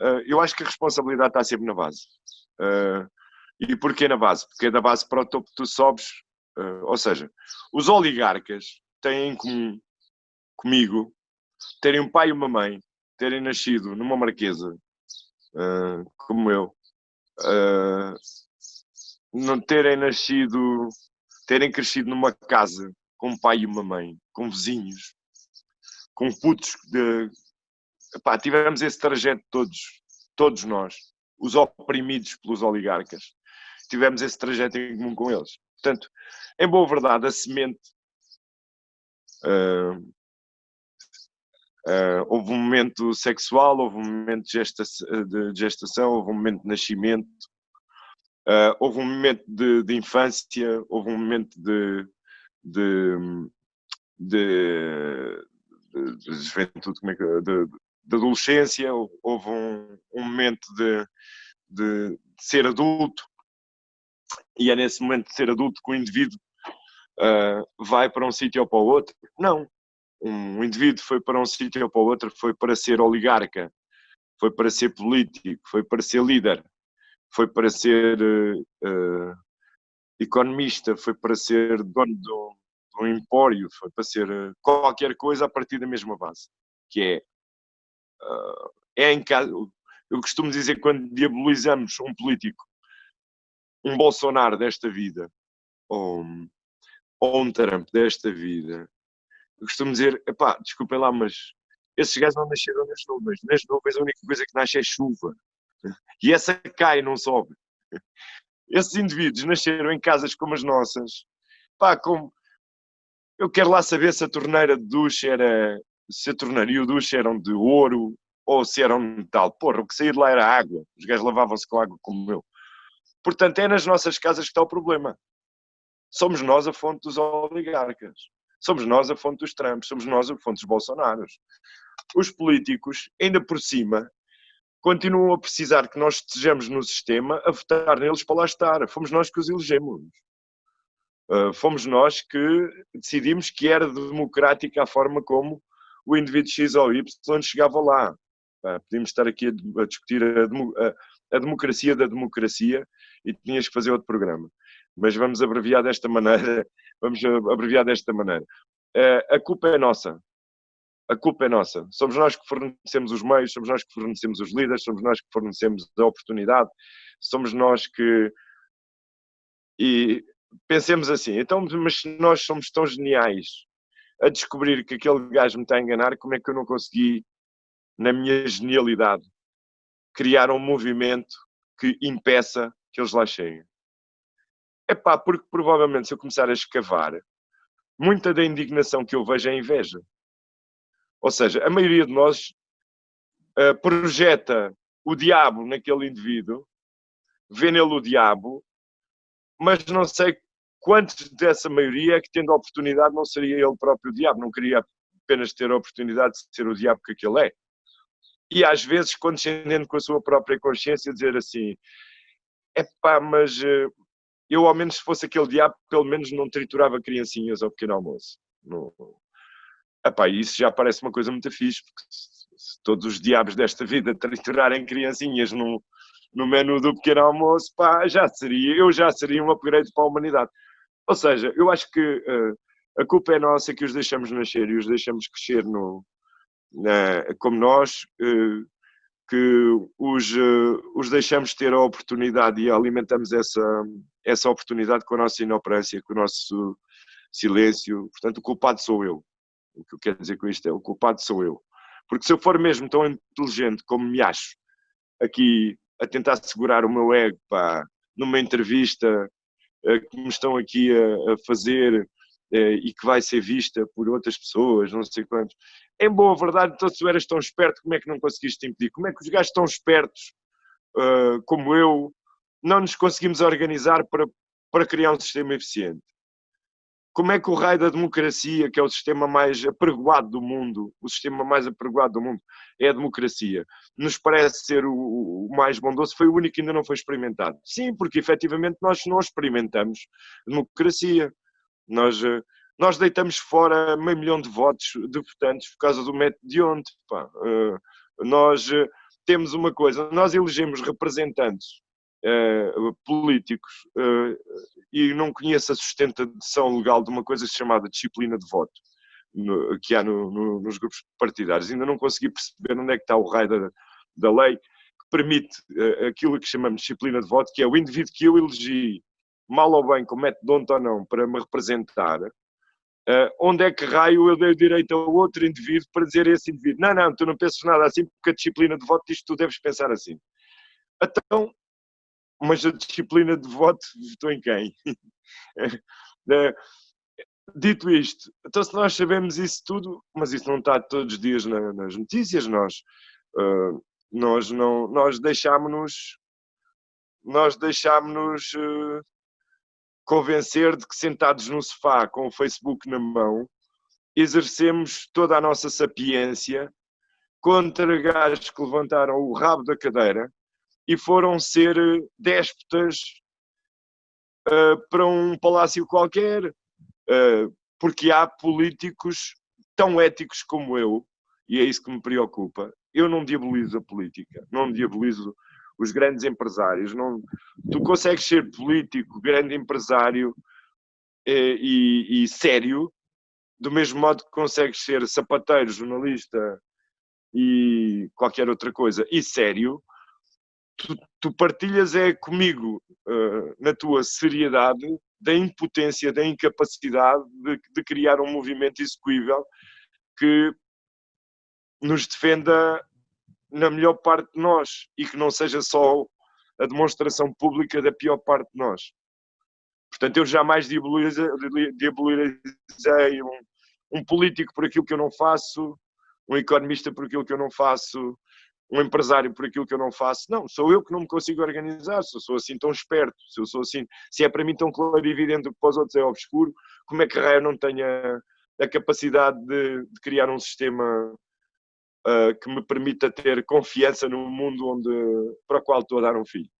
uh, eu acho que a responsabilidade está sempre na base. Uh, e porquê na base? Porque é da base para o topo que tu sobes. Uh, ou seja, os oligarcas têm em comum comigo terem um pai e uma mãe, terem nascido numa marquesa, como eu, não terem nascido, terem crescido numa casa com um pai e uma mãe, com vizinhos, com putos de. Tivemos esse trajeto todos, todos nós, os oprimidos pelos oligarcas. Tivemos esse trajeto em comum com eles. Portanto, em boa verdade, a semente. Uh, uh, houve um momento sexual, houve um momento de, gesta de gestação, houve um momento de nascimento, uh, houve um momento de, de, infância, houve um momento de, de, de, de, de juventude, como é que, de, de adolescência, houve um, um momento de, de, ser adulto, e é nesse momento de ser adulto que o indivíduo uh, vai para um sítio ou para o outro. Não. Um indivíduo foi para um sítio ou para o outro, foi para ser oligarca, foi para ser político, foi para ser líder, foi para ser uh, economista, foi para ser dono do, um empório, foi para ser qualquer coisa a partir da mesma base, que é, uh, é em casa, eu costumo dizer quando diabolizamos um político, um Bolsonaro desta vida, ou, ou um Trump desta vida, eu costumo dizer, epá, desculpem lá, mas esses gajos não nasceram nas nuvens, nas nuvens a única coisa que nasce é chuva, e essa cai, não sobe. Esses indivíduos nasceram em casas como as nossas, pá, com eu quero lá saber se a torneira de duche era. Se a torneira e o duche eram de ouro ou se eram de metal. Porra, o que saía de lá era água. Os gajos lavavam-se com água como eu. Portanto, é nas nossas casas que está o problema. Somos nós a fonte dos oligarcas. Somos nós a fonte dos Trumps. Somos nós a fonte dos Bolsonaros. Os políticos, ainda por cima, continuam a precisar que nós estejamos no sistema a votar neles para lá estar. Fomos nós que os elegemos. Uh, fomos nós que decidimos que era democrática a forma como o indivíduo X ou Y chegava lá. Podíamos estar aqui a, discutir a, a, democracia da democracia e tinhas que fazer outro programa. Mas vamos abreviar desta maneira. Vamos abreviar desta maneira. Uh, a culpa é nossa. A culpa é nossa. Somos nós que fornecemos os meios, somos nós que fornecemos os líderes, somos nós que fornecemos a oportunidade, somos nós que. E pensemos assim, então, mas nós somos tão geniais a descobrir que aquele gajo me está a enganar, como é que eu não consegui, na minha genialidade, criar um movimento que impeça que eles lá cheguem? É pá, porque provavelmente se eu começar a escavar, muita da indignação que eu vejo é inveja. Ou seja, a maioria de nós uh, projeta o diabo naquele indivíduo, vê nele o diabo, mas não sei quantos dessa maioria é que tendo a oportunidade não seria ele próprio o diabo, não queria apenas ter a oportunidade de ser o diabo que aquele é. E às vezes, condescendendo com a sua própria consciência, dizer assim, é pá, mas eh, eu ao menos se fosse aquele diabo, pelo menos não triturava criancinhas ao pequeno almoço. Não... Epá, isso já parece uma coisa muito fixe, porque se todos os diabos desta vida triturarem criancinhas no, no menu do pequeno almoço, pá, já seria, eu já seria um upgrade para a humanidade. Ou seja, eu acho que uh, a culpa é nossa que os deixamos nascer e os deixamos crescer no, na, como nós, uh, que os, uh, os deixamos ter a oportunidade e alimentamos essa, essa oportunidade com a nossa inoperância, com o nosso silêncio. Portanto, o culpado sou eu. O que eu quero dizer com isto é: o culpado sou eu. Porque se eu for mesmo tão inteligente como me acho, aqui a tentar segurar o meu ego, pá, numa entrevista que me estão aqui a, a fazer eh, e que vai ser vista por outras pessoas, não sei quantos. Em boa verdade, então se tu eras tão esperto, como é que não conseguiste impedir? Como é que os gajos tão espertos uh, como eu não nos conseguimos organizar para, para criar um sistema eficiente? Como é que o raio da democracia, que é o sistema mais apregoado do mundo, o sistema mais apregoado do mundo é a democracia, nos parece ser o, o, mais bondoso, foi o único que ainda não foi experimentado. Sim, porque efetivamente nós não experimentamos democracia. Nós, eh, nós deitamos fora meio milhão de votos de votantes por causa do método de onde. Pá. Eh, nós, eh, temos uma coisa, nós elegemos representantes uh, políticos uh, e não conheço a sustentação legal de uma coisa chamada disciplina de voto no, que há no, no, nos grupos partidários. Ainda não consegui perceber onde é que está o raio da, da lei que permite uh, aquilo que chamamos de disciplina de voto, que é o indivíduo que eu elegi, mal ou bem, com método ou não, para me representar, Uh, onde é que raio eu dei direito a outro indivíduo para dizer a esse indivíduo, não, não, tu não pensas nada assim porque a disciplina de voto diz que tu deves pensar assim. Então, mas a disciplina de voto votou em quem? uh, dito isto, então se nós sabemos isso tudo, mas isso não está todos os dias na, nas notícias, nós, uh, nós, não, nós deixámos-nos nós deixámos-nos convencer de que sentados no sofá com o Facebook na mão, exercemos toda a nossa sapiência contra gajos que levantaram o rabo da cadeira e foram ser eh, déspotas uh, para um palácio qualquer, uh, porque há políticos tão éticos como eu, e é isso que me preocupa. Eu não diabolizo a política, não diabolizo os grandes empresários. Não, tu consegues ser político, grande empresário eh, e, e, sério, do mesmo modo que consegues ser sapateiro, jornalista e qualquer outra coisa, e sério, tu, tu partilhas é comigo uh, na tua seriedade da impotência, da incapacidade de, de criar um movimento execuível que nos defenda na melhor parte de nós e que não seja só a demonstração pública da pior parte de nós. Portanto, eu jamais diabolizei, um, um político por aquilo que eu não faço, um economista por aquilo que eu não faço, um empresário por aquilo que eu não faço. Não, sou eu que não me consigo organizar, se eu sou assim tão esperto, se eu sou assim, se é para mim tão claro e evidente que para os outros é obscuro, como é que raio não tenha a capacidade de, de criar um sistema uh, que me permita ter confiança no mundo onde, para o qual estou a dar um filho.